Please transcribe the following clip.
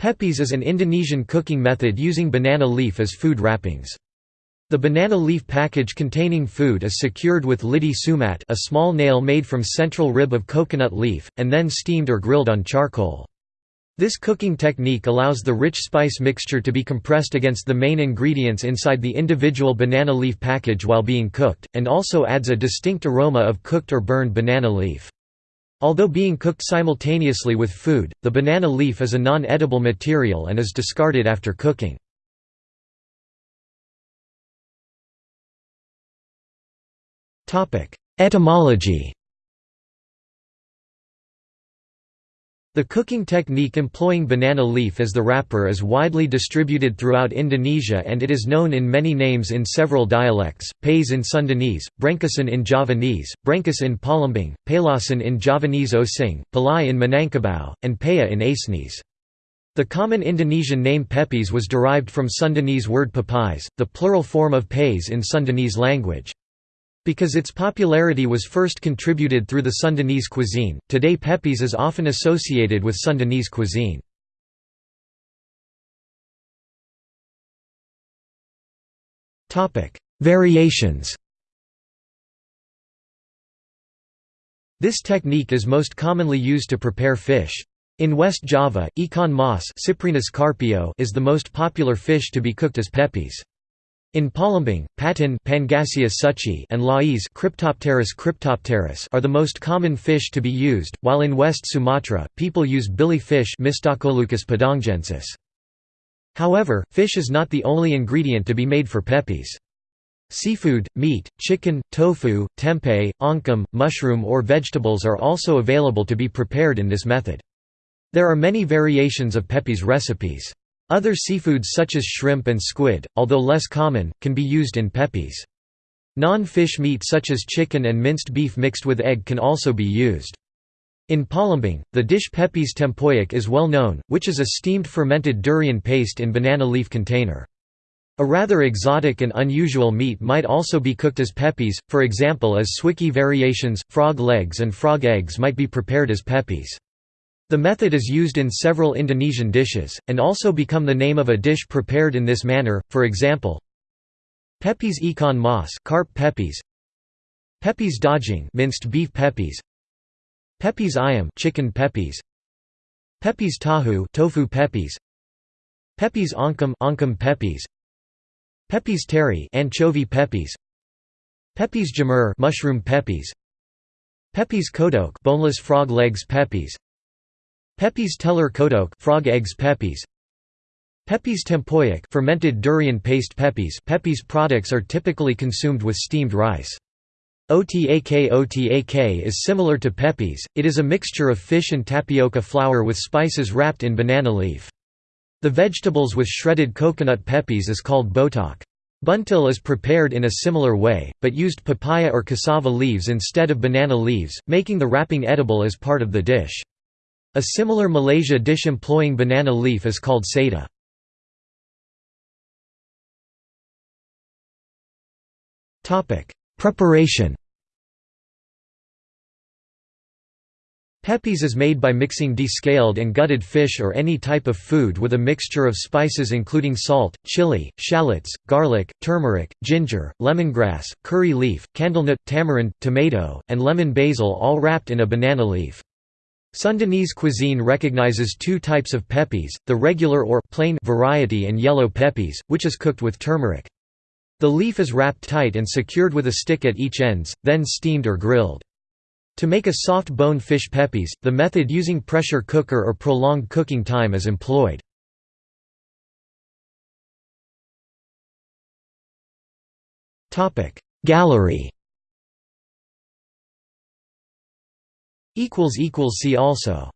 Pepes is an Indonesian cooking method using banana leaf as food wrappings. The banana leaf package containing food is secured with lidi semat a small nail made from central rib of coconut leaf, and then steamed or grilled on charcoal. This cooking technique allows the rich spice mixture to be compressed against the main ingredients inside the individual banana leaf package while being cooked, and also adds a distinct aroma of cooked or burned banana leaf. Although being cooked simultaneously with food, the banana leaf is a non-edible material and is discarded after cooking. Etymology The cooking technique employing banana leaf as the wrapper is widely distributed throughout Indonesia and it is known in many names in several dialects, Pais in Sundanese, Brengkesan in Javanese, Brengkes in Palembang, Palasan in Javanese Osing, Palai in Minangkabau, and Paya in Acehnese. The common Indonesian name Pepes was derived from Sundanese word papais, the plural form of Pais in Sundanese language. Because its popularity was first contributed through the Sundanese cuisine, today Pepes is often associated with Sundanese cuisine. Variations This technique is most commonly used to prepare fish. In West Java, ikan mas is the most popular fish to be cooked as pepes. In Palembang, patin and lais Cryptopterus cryptopterus are the most common fish to be used, while in West Sumatra, people use bilih fish. However, fish is not the only ingredient to be made for pepes. Seafood, meat, chicken, tofu, tempeh, oncom, mushroom or vegetables are also available to be prepared in this method. There are many variations of pepes recipes. Other seafoods such as shrimp and squid, although less common, can be used in pepes. Non-fish meat such as chicken and minced beef mixed with egg can also be used. In Palembang, the dish pepes tempoyak is well known, which is a steamed fermented durian paste in banana leaf container. A rather exotic and unusual meat might also be cooked as pepes, for example as swikee variations, frog legs and frog eggs might be prepared as pepes. The method is used in several Indonesian dishes, and also become the name of a dish prepared in this manner, for example Pepes ikan mas carp pepes Pepes daging minced beef pepes Pepes ayam chicken pepes Pepes tahu tofu pepes Pepes oncom oncom pepes Pepes teri anchovy pepes Pepes jamur mushroom pepes Pepes kodok boneless frog legs pepes Pepes telur kodok frog eggs pepes Pepes tempoyak fermented durian paste pepes Pepes products are typically consumed with steamed rice. Otak Otak is similar to pepes, it is a mixture of fish and tapioca flour with spices wrapped in banana leaf. The vegetables with shredded coconut pepes is called botok. Buntil is prepared in a similar way, but used papaya or cassava leaves instead of banana leaves, making the wrapping edible as part of the dish. A similar Malaysia dish employing banana leaf is called sada. Preparation Pepes is made by mixing descaled and gutted fish or any type of food with a mixture of spices including salt, chili, shallots, garlic, turmeric, ginger, lemongrass, curry leaf, candlenut, tamarind, tomato, and lemon basil all wrapped in a banana leaf. Sundanese cuisine recognizes two types of pepes, the regular or plain variety and yellow pepes, which is cooked with turmeric. The leaf is wrapped tight and secured with a stick at each ends, then steamed or grilled. To make a soft bone fish pepes, the method using pressure cooker or prolonged cooking time is employed. Gallery See also